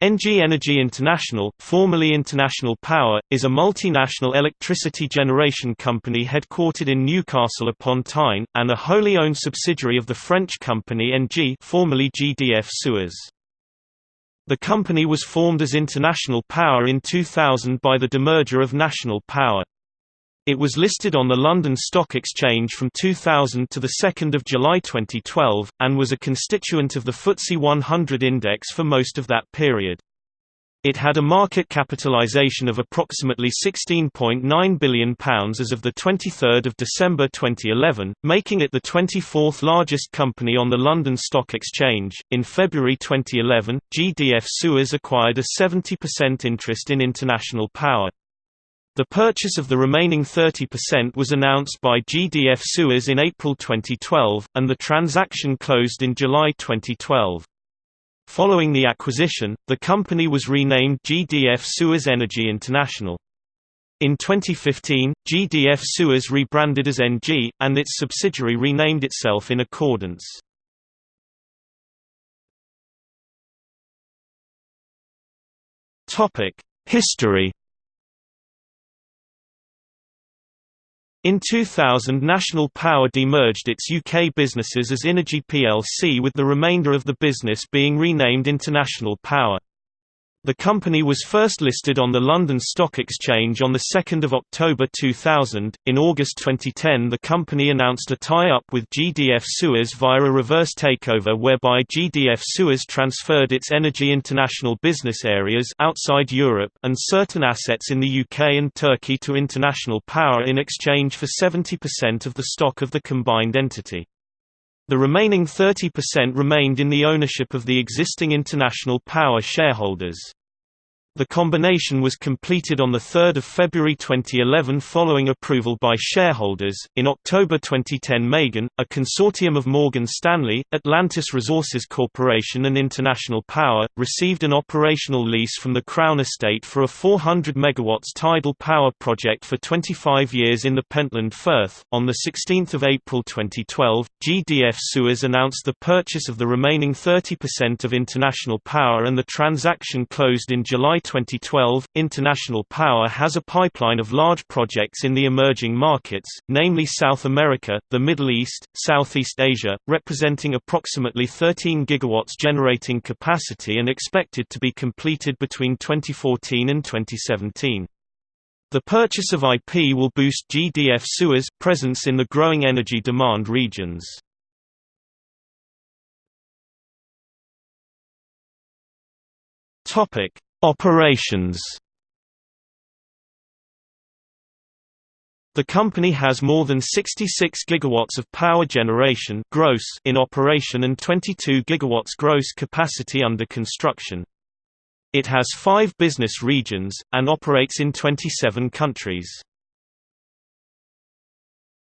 Engie Energy International, formerly International Power, is a multinational electricity generation company headquartered in Newcastle upon Tyne, and a wholly owned subsidiary of the French company Engie formerly GDF Suez. The company was formed as International Power in 2000 by the demerger of National Power. It was listed on the London Stock Exchange from 2000 to 2 July 2012, and was a constituent of the FTSE 100 index for most of that period. It had a market capitalisation of approximately £16.9 billion as of 23 December 2011, making it the 24th largest company on the London Stock Exchange. In February 2011, GDF Suez acquired a 70% interest in International Power. The purchase of the remaining 30% was announced by GDF Suez in April 2012, and the transaction closed in July 2012. Following the acquisition, the company was renamed GDF Suez Energy International. In 2015, GDF Suez rebranded as Engie, and its subsidiary renamed itself in accordance. History In 2000 National Power demerged its UK businesses as Innogy plc with the remainder of the business being renamed International Power. The company was first listed on the London Stock Exchange on 2 October 2000. In August 2010, the company announced a tie up with GDF Suez via a reverse takeover whereby GDF Suez transferred its Energy International business areas outside Europe and certain assets in the UK and Turkey to International Power in exchange for 70% of the stock of the combined entity. The remaining 30% remained in the ownership of the existing International Power shareholders. The combination was completed on 3 February 2011 following approval by shareholders. In October 2010, MeyGen, a consortium of Morgan Stanley, Atlantis Resources Corporation, and International Power, received an operational lease from the Crown Estate for a 400 MW tidal power project for 25 years in the Pentland Firth. On 16 April 2012, GDF Suez announced the purchase of the remaining 30% of International Power, and the transaction closed in July 2012, International Power has a pipeline of large projects in the emerging markets, namely South America, the Middle East, Southeast Asia, representing approximately 13 gigawatts generating capacity and expected to be completed between 2014 and 2017. The purchase of IP will boost GDF Suez presence in the growing energy demand regions. Topic: Operations The company has more than 66 gigawatts of power generation gross in operation and 22 gigawatts gross capacity under construction. It has five business regions, and operates in 27 countries.